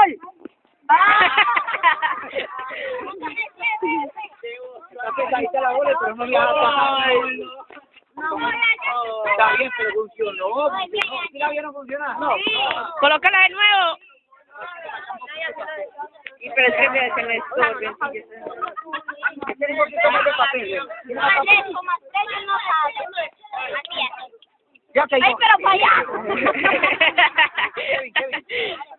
alcohol. Está pesadita la bola, pero no le va a pasar. Está bien, pero funcionó. funcionó. ¿Sí la vieron funcionar? No. Colócala de nuevo. Y pero es que se, se me estorbe. Tiene un poquito más de papel. Tiene más papel. Ya te Ay, pero para allá.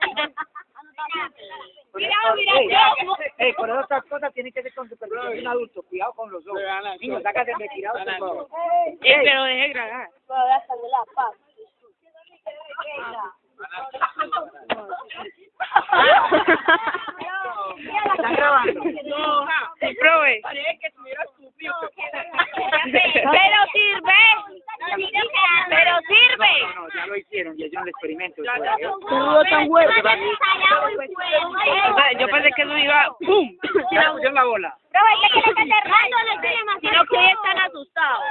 Mira, yo. ey, por otras cosas tiene que ser con supervisión de un adulto. Cuidado con los ojos. Niños, sácate de tirado, por favor. Eh, pero deje grabar. ¿Están grabando? Sí, profe. Pero sirve. Pero sirve. No, no, ya lo hicieron, ya hicieron el experimento. tan bueno. Yo pensé que eso iba. ¡Pum! Ya pusieron la bola. Sino que ellos están asustados.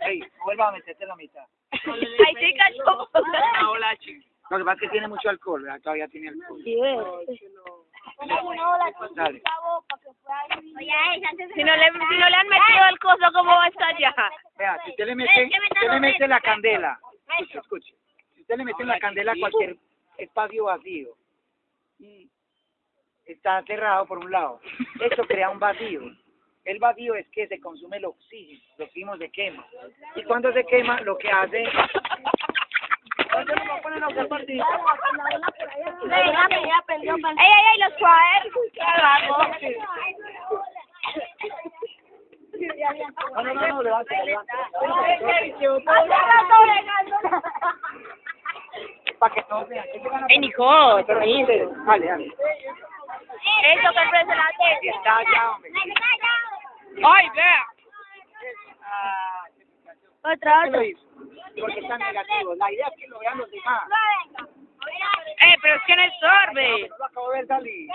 Ey, vuelva a meterte la mitad. Ahí sí cachó. Lo que pasa es que tiene mucho alcohol, ¿verdad? todavía tiene alcohol. Dale. Si no le, si no le han metido el coso, ¿cómo va a estallar? Vea, si usted le mete, si usted le mete la candela, escuche, escuche. Si usted le mete la candela a cualquier espacio vacío, y está cerrado por un lado, esto crea un vacío. El vacío es que se consume el oxígeno, el oxígeno se quema. Y cuando se quema, lo que hace... ¡Ey, ey, ey, los suaves! No, levante. Para que todos vean. ¿Qué se van a Ey, Nicole, Pero dice, Dale, dale. Eso que ofrece la Que está allá, hombre. ¡Ay, vea! Ah, Otra, ¿qué lo hizo? Porque está negativo. La idea es que lo vean los demás. ¡Eh, pero es que no! No lo acabo de ver salir.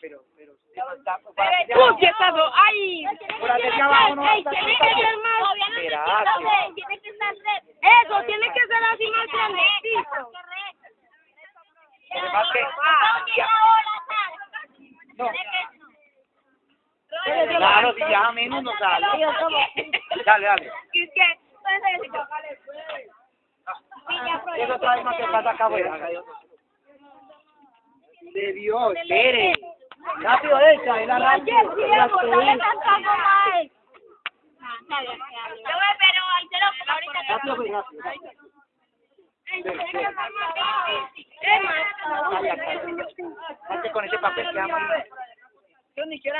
Ah, pero, pero, usted no está... por allá abajo. ¡Uy, está do- ¡Ay! Por allá abajo no Tiene que ser más. Espérate. Tiene que ser red. Eso, tiene que ser así más grandecito. Lo que No. Claro, si ya menos no sale. Dale, dale. Es que, Eso trae más que pasa acá afuera. De Dios, espere. Rápido, echa, el arranque. Rápido, pues, rápido. Espere, espere. Vaya, calla. Hazte con ese papel que ama.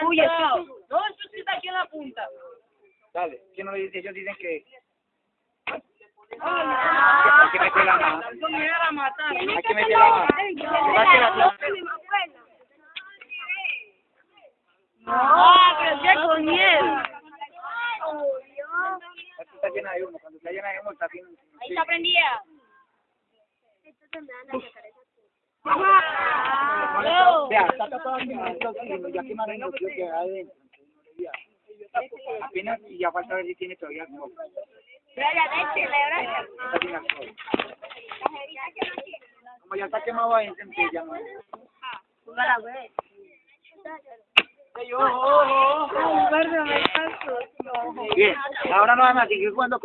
Uy, eso. No, eso sí está aquí en la punta. Dale, ¿quién no le dice? Ellos dicen que... Hay que meter la mano. Hay que meter la mano. Va que la- Ah, pero es que con miel. Esto está llena de humo. Cuando está llena de humo está. Ahí está prendida. Vea, está tapado aquí en el oxígeno, ya quemaron oxígeno que hay adentro. Apenas y ya falta ver si tiene todavía alcohol. Está sin alcohol. Como ya está quemado ahí, entonces ya no. Bien, ahora no van a seguir jugando